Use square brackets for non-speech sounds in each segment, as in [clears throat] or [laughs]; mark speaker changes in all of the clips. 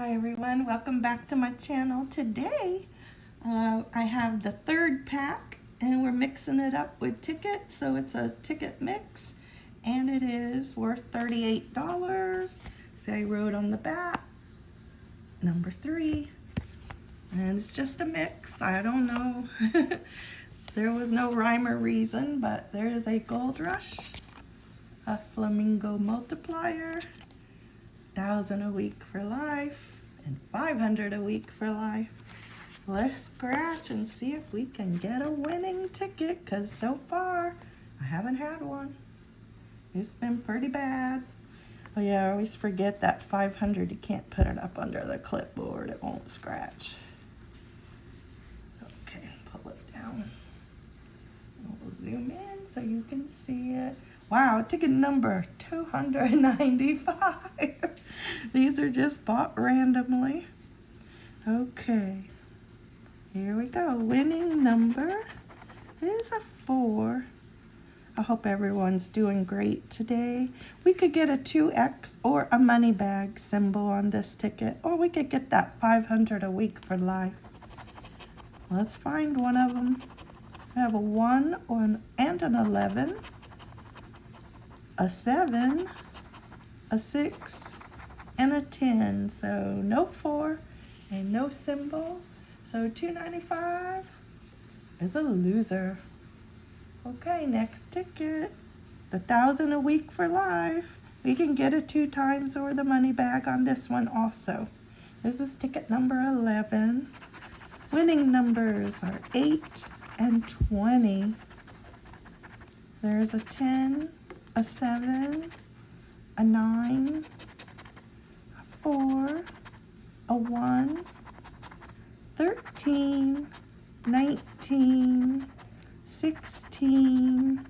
Speaker 1: Hi everyone, welcome back to my channel. Today uh, I have the third pack and we're mixing it up with tickets. So it's a ticket mix and it is worth $38. So I wrote on the back, number three. And it's just a mix, I don't know. [laughs] there was no rhyme or reason, but there is a gold rush, a flamingo multiplier, thousand a week for life and 500 a week for life. Let's scratch and see if we can get a winning ticket because so far I haven't had one. It's been pretty bad. Oh yeah, I always forget that 500, you can't put it up under the clipboard, it won't scratch. Okay, pull it down. We'll zoom in so you can see it. Wow, ticket number 295. [laughs] These are just bought randomly. Okay, here we go. Winning number is a four. I hope everyone's doing great today. We could get a 2X or a money bag symbol on this ticket, or we could get that 500 a week for life. Let's find one of them. We have a 1 or an, and an 11 a 7, a 6, and a 10. So no 4 and no symbol. So 295 is a loser. Okay, next ticket. The thousand a week for life. We can get a two times or the money bag on this one also. This is ticket number 11. Winning numbers are 8 and 20. There's a 10, a seven, a nine, a four, a one, 13, 19, 16,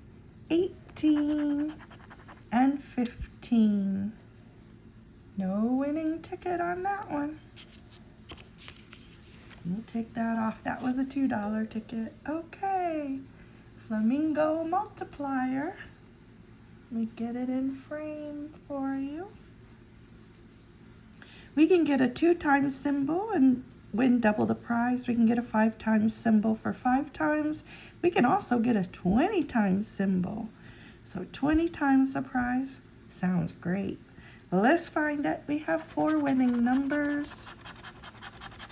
Speaker 1: 18, and 15. No winning ticket on that one. We'll take that off. That was a $2 ticket. Okay. Flamingo multiplier. Let me get it in frame for you. We can get a two times symbol and win double the prize. We can get a five times symbol for five times. We can also get a 20 times symbol. So 20 times the prize sounds great. Let's find it. We have four winning numbers.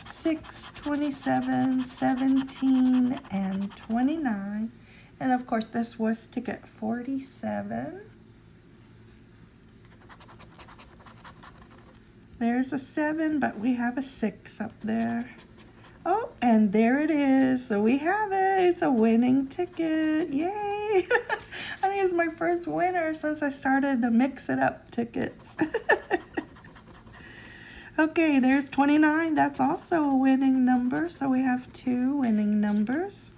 Speaker 1: 6, 27, 17, and 29. And of course, this was ticket 47. There's a seven, but we have a six up there. Oh, and there it is. So we have it. It's a winning ticket. Yay. [laughs] I think it's my first winner since I started the Mix It Up tickets. [laughs] okay, there's 29. That's also a winning number. So we have two winning numbers.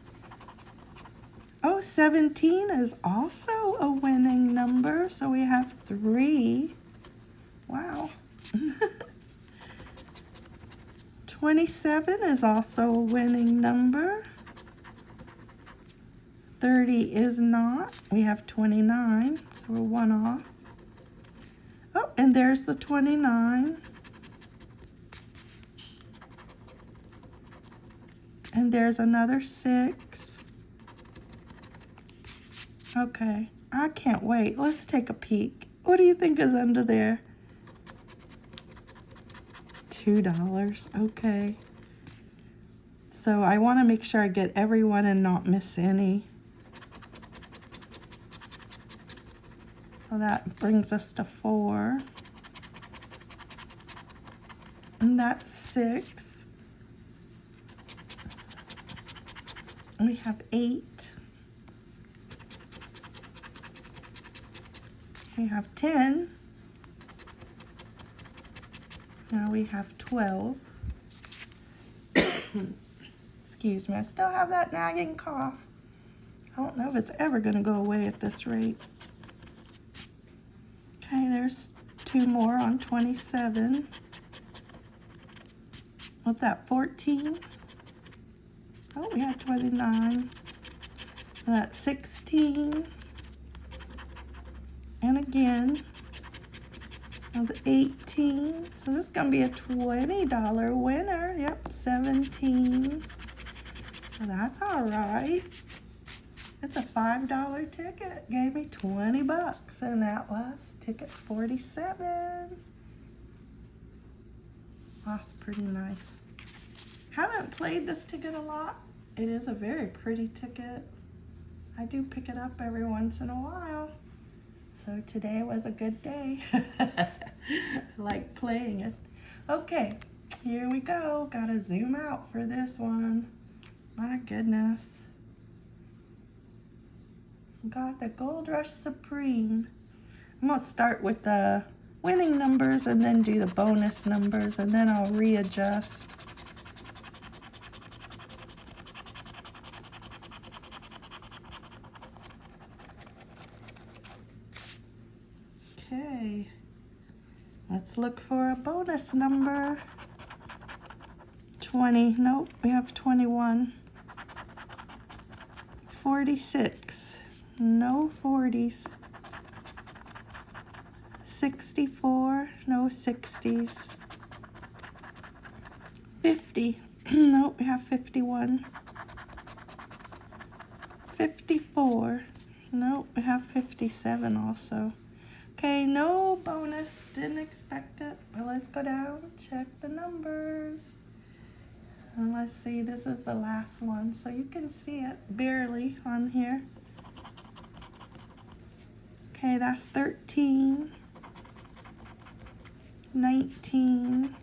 Speaker 1: Oh, 17 is also a winning number. So we have three. Wow. [laughs] 27 is also a winning number. 30 is not. We have 29, so we're one off. Oh, and there's the 29. And there's another six. Okay, I can't wait. Let's take a peek. What do you think is under there? $2. Okay. So I want to make sure I get everyone and not miss any. So that brings us to four. And that's six. We have eight. We have 10. Now we have 12. [coughs] Excuse me, I still have that nagging cough. I don't know if it's ever going to go away at this rate. Okay, there's two more on 27. With that 14. Oh, we have 29. That's 16. And again, of 18. So this is going to be a $20 winner. Yep, 17. So that's all right. It's a $5 ticket. Gave me 20 bucks and that was ticket 47. That's pretty nice. Haven't played this ticket a lot. It is a very pretty ticket. I do pick it up every once in a while. So today was a good day. [laughs] I [laughs] like playing it. Okay, here we go. Gotta zoom out for this one. My goodness. Got the Gold Rush Supreme. I'm gonna start with the winning numbers and then do the bonus numbers and then I'll readjust. Okay, let's look for a bonus number. 20, nope, we have 21. 46, no 40s. 64, no 60s. 50, [clears throat] nope, we have 51. 54, nope, we have 57 also. Okay, no bonus. Didn't expect it. But let's go down, check the numbers. And let's see, this is the last one. So you can see it barely on here. Okay, that's 13, 19,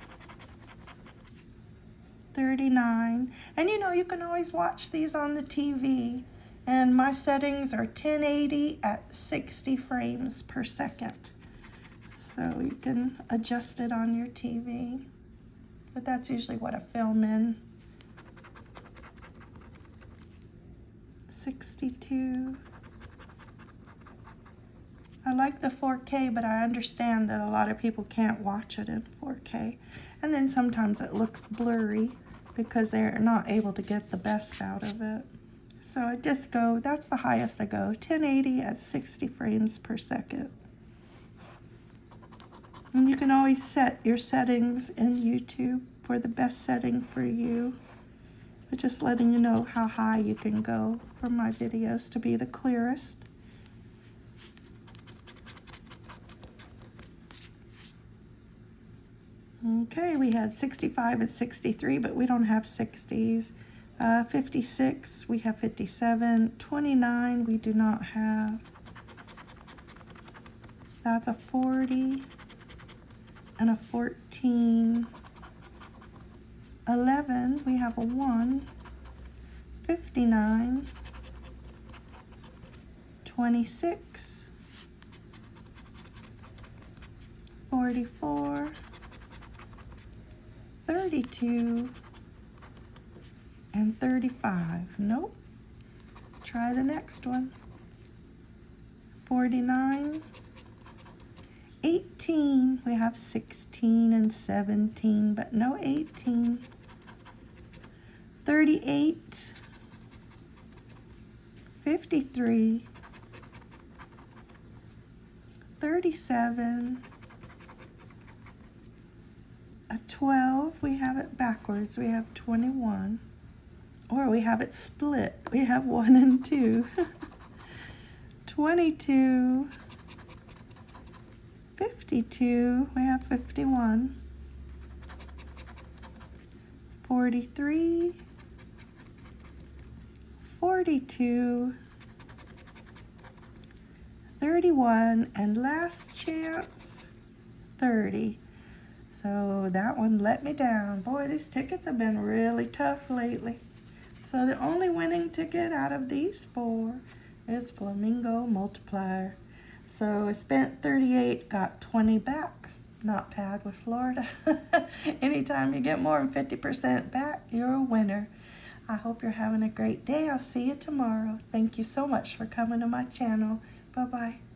Speaker 1: 39. And you know, you can always watch these on the TV and my settings are 1080 at 60 frames per second. So you can adjust it on your TV, but that's usually what I film in. 62. I like the 4K, but I understand that a lot of people can't watch it in 4K. And then sometimes it looks blurry because they're not able to get the best out of it. So I just go, that's the highest I go, 1080 at 60 frames per second. And you can always set your settings in YouTube for the best setting for you. But just letting you know how high you can go for my videos to be the clearest. Okay, we had 65 and 63, but we don't have 60s. Uh, 56, we have 57. 29, we do not have. That's a 40 and a 14. 11, we have a 1. 59. 26. 44. 32 and 35. Nope. Try the next one. 49. 18. We have 16 and 17, but no 18. 38. 53. 37. A 12, we have it backwards. We have 21. Or we have it split. We have one and two. [laughs] 22, 52, we have 51, 43, 42, 31, and last chance, 30. So that one let me down. Boy, these tickets have been really tough lately. So the only winning ticket out of these four is Flamingo Multiplier. So I spent 38, got 20 back. Not bad with Florida. [laughs] Anytime you get more than 50% back, you're a winner. I hope you're having a great day. I'll see you tomorrow. Thank you so much for coming to my channel. Bye-bye.